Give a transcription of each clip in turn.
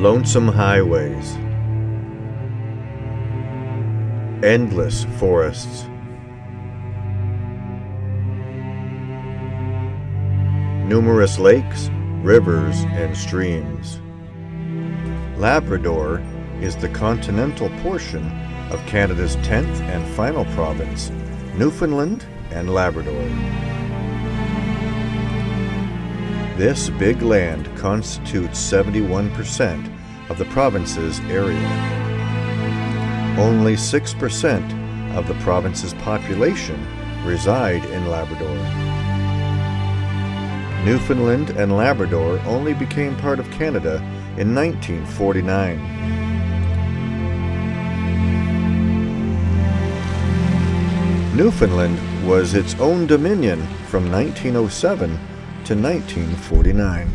Lonesome highways. Endless forests. Numerous lakes, rivers, and streams. Labrador is the continental portion of Canada's 10th and final province, Newfoundland and Labrador. This big land constitutes 71% of the province's area. Only 6% of the province's population reside in Labrador. Newfoundland and Labrador only became part of Canada in 1949. Newfoundland was its own dominion from 1907 to 1949.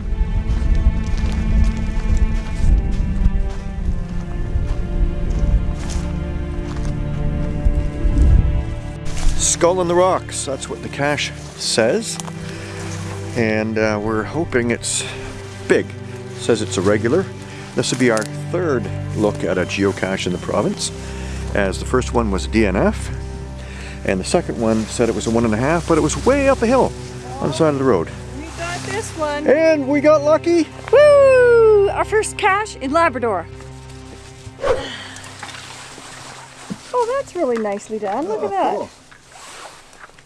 Skull in the Rocks, that's what the cache says. And uh, we're hoping it's big. It says it's a regular. This will be our third look at a geocache in the province, as the first one was DNF, and the second one said it was a one and a half, but it was way up the hill on the side of the road. This one. And we got lucky. Woo! Our first cache in Labrador. Oh, that's really nicely done. Look at oh,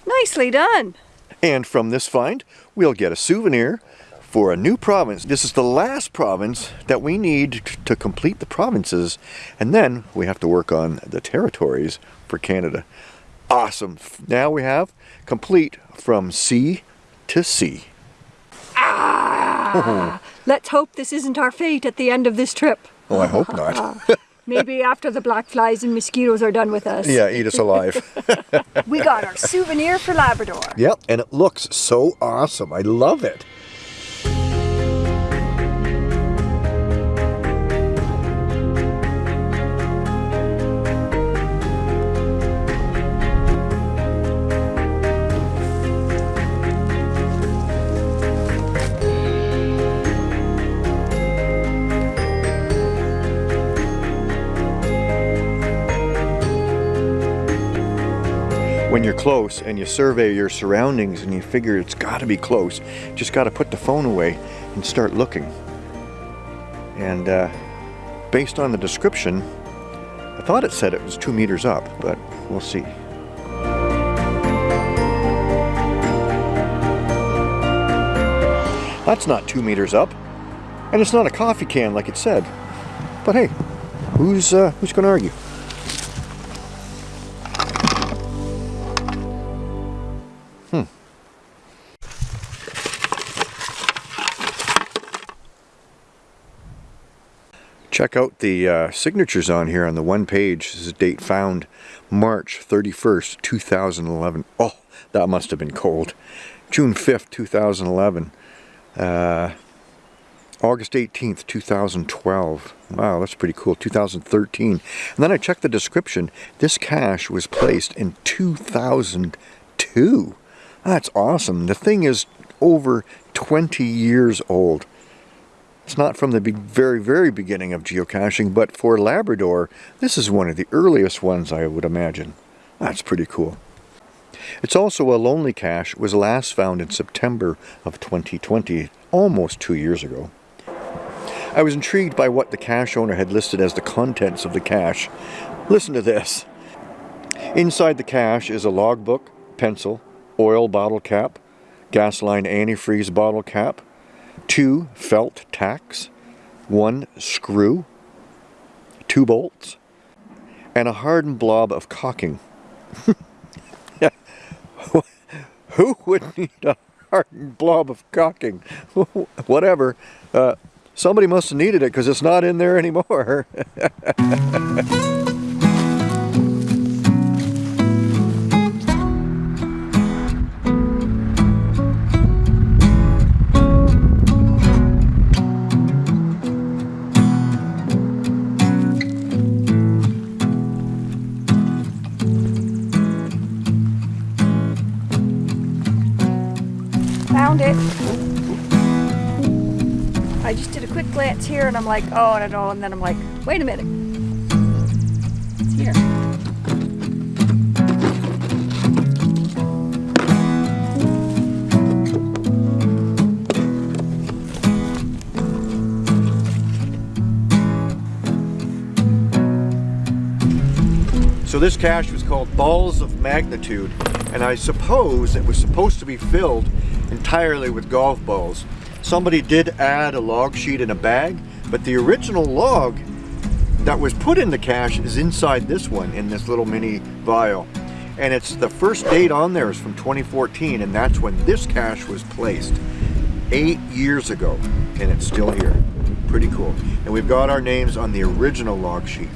that. Nicely done. And from this find, we'll get a souvenir for a new province. This is the last province that we need to complete the provinces, and then we have to work on the territories for Canada. Awesome. Now we have complete from sea to sea. Ah! Let's hope this isn't our fate at the end of this trip. Oh, I hope not. Maybe after the black flies and mosquitoes are done with us. yeah, eat us alive. We got our souvenir for Labrador. yep, and it looks so awesome. I love it. When you're close and you survey your surroundings and you figure it's got to be close, just got to put the phone away and start looking. And uh, based on the description, I thought it said it was two meters up, but we'll see. That's not two meters up, and it's not a coffee can like it said. But hey, who's uh, who's going to argue? Check out the uh, signatures on here on the one page. This is date found March 31st, 2011. Oh, that must have been cold. June 5th, 2011. Uh, August 18th, 2012. Wow, that's pretty cool. 2013. And then I checked the description. This cache was placed in 2002. That's awesome. The thing is over 20 years old. It's not from the very, very beginning of geocaching, but for Labrador, this is one of the earliest ones I would imagine. That's pretty cool. It's also a lonely cache, was last found in September of 2020, almost two years ago. I was intrigued by what the cache owner had listed as the contents of the cache. Listen to this. Inside the cache is a logbook, pencil, oil bottle cap, Gasline antifreeze bottle cap, two felt tacks, one screw, two bolts, and a hardened blob of caulking. Who would need a hardened blob of caulking? Whatever. Uh, somebody must have needed it because it's not in there anymore. I just did a quick glance here and I'm like, oh, I don't know. And then I'm like, wait a minute. It's here. So this cache was called Balls of Magnitude, and I suppose it was supposed to be filled entirely with golf balls. Somebody did add a log sheet in a bag, but the original log that was put in the cache is inside this one, in this little mini vial. And it's the first date on there is from 2014, and that's when this cache was placed. Eight years ago, and it's still here. Pretty cool. And we've got our names on the original log sheet.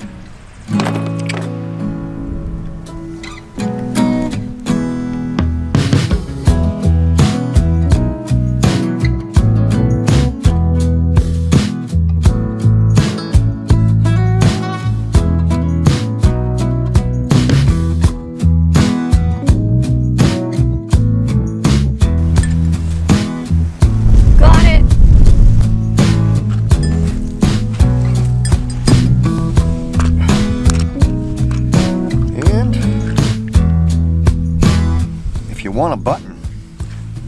Want a button,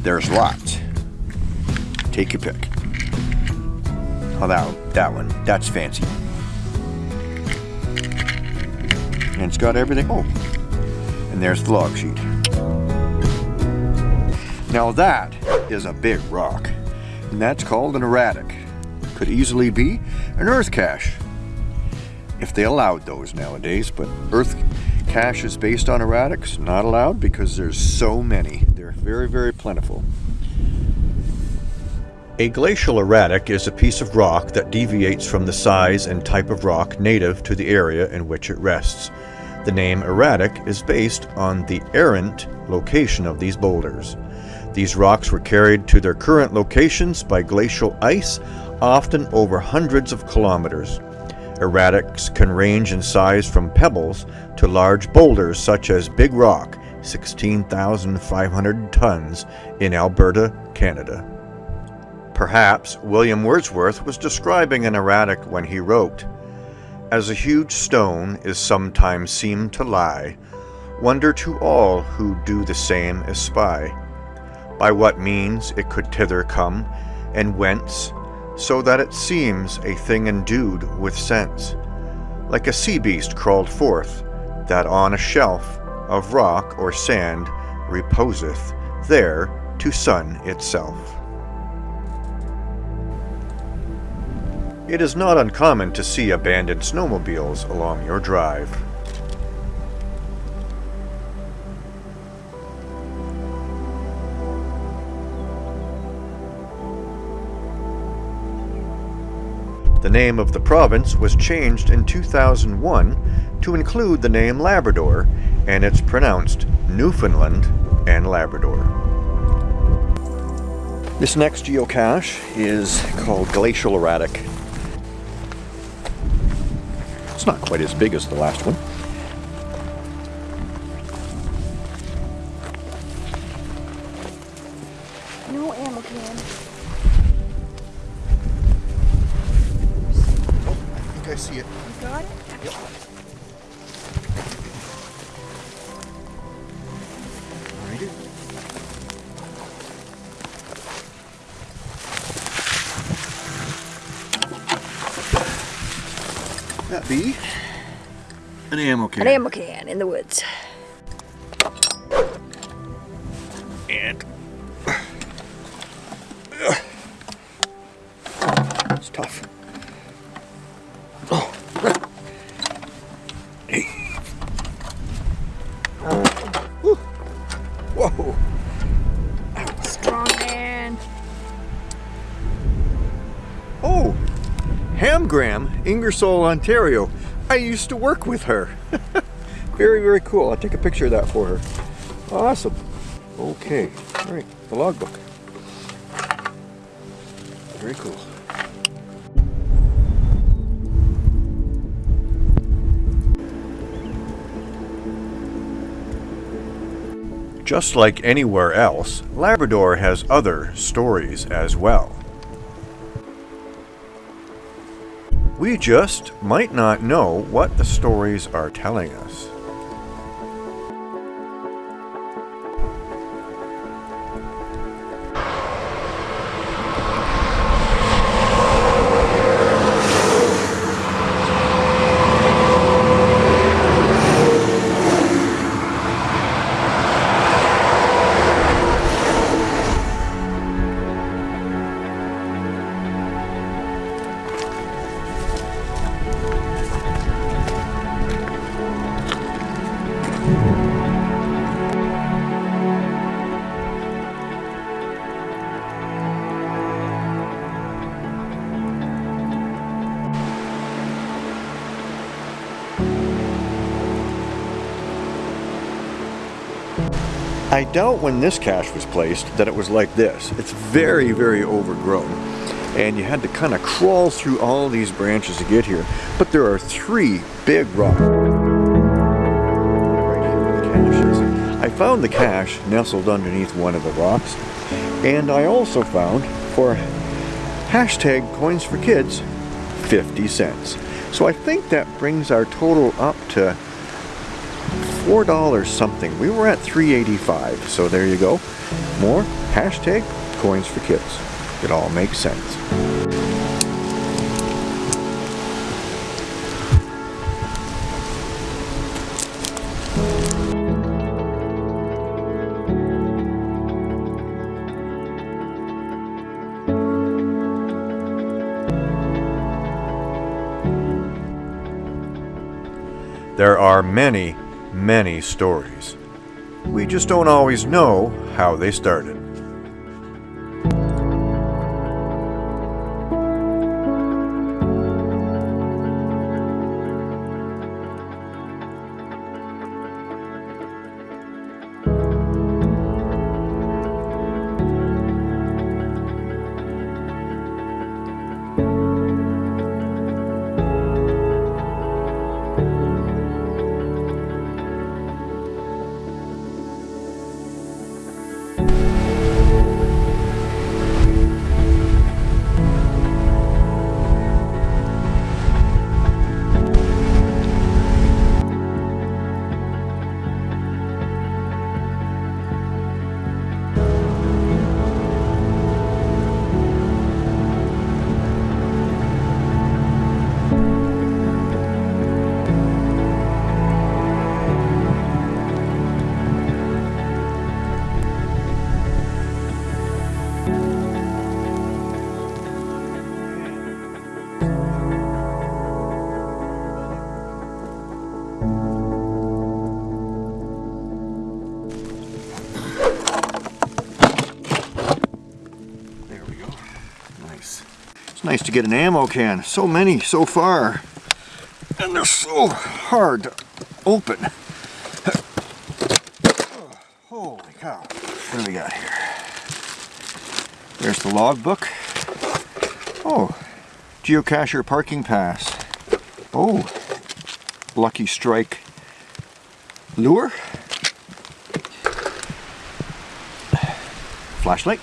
there's lots. Take your pick. Oh, that, that one. That's fancy. And it's got everything. Oh, and there's the log sheet. Now that is a big rock, and that's called an erratic. Could easily be an earth cache if they allowed those nowadays, but earth caches based on erratics not allowed because there's so many. They're very, very plentiful. A glacial erratic is a piece of rock that deviates from the size and type of rock native to the area in which it rests. The name erratic is based on the errant location of these boulders. These rocks were carried to their current locations by glacial ice, often over hundreds of kilometers. Erratics can range in size from pebbles to large boulders such as Big Rock, 16,500 tons, in Alberta, Canada. Perhaps William Wordsworth was describing an erratic when he wrote, As a huge stone is sometimes seen to lie, wonder to all who do the same espy, by what means it could thither come, and whence, so that it seems a thing endued with sense, like a sea beast crawled forth, that on a shelf of rock or sand reposeth, there to sun itself. It is not uncommon to see abandoned snowmobiles along your drive. Name of the province was changed in 2001 to include the name Labrador, and it's pronounced Newfoundland and Labrador. This next geocache is called Glacial Erratic. It's not quite as big as the last one. That be an ammo can. An ammo can in the woods. And it's tough. Hamgram, Ingersoll, Ontario. I used to work with her. very, very cool. I'll take a picture of that for her. Awesome. Okay, all right, the logbook. Very cool. Just like anywhere else, Labrador has other stories as well. We just might not know what the stories are telling us. I doubt when this cache was placed that it was like this. It's very, very overgrown. And you had to kind of crawl through all these branches to get here. But there are three big rocks. I found the cache nestled underneath one of the rocks. And I also found, for hashtag coins for kids, 50 cents. So I think that brings our total up to four dollars something. We were at 385, so there you go. More hashtag coins for kids. It all makes sense. There are many, many stories. We just don't always know how they started. Nice to get an ammo can. So many so far. And they're so hard to open. Oh, holy cow. What do we got here? There's the logbook. Oh, geocacher parking pass. Oh, Lucky Strike lure. Flashlight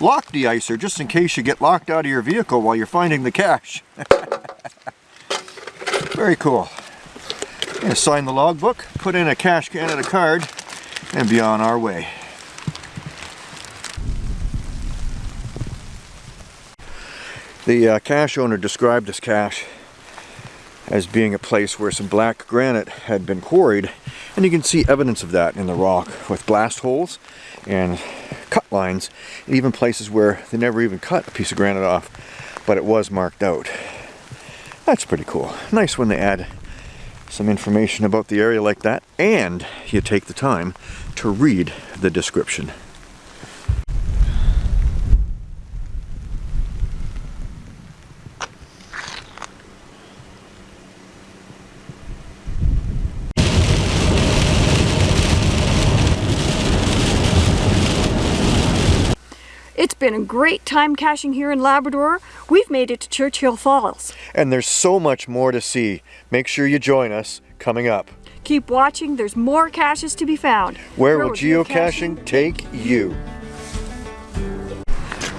lock de-icer just in case you get locked out of your vehicle while you're finding the cache. Very cool. Sign the logbook, put in a Cache Canada card, and be on our way. The uh, cache owner described this cache as being a place where some black granite had been quarried and you can see evidence of that in the rock with blast holes and cut lines even places where they never even cut a piece of granite off but it was marked out. That's pretty cool. Nice when they add some information about the area like that and you take the time to read the description It's been a great time caching here in Labrador. We've made it to Churchill Falls. and there's so much more to see make sure you join us coming up Keep watching, there's more caches to be found. Where will geocaching take you?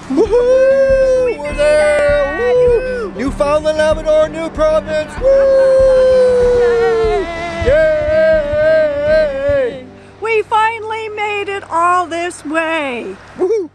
Woohoo! over there. Woo! Newfoundland, Labrador, New Province. Woo! Yay! We finally made it all this way. Woo!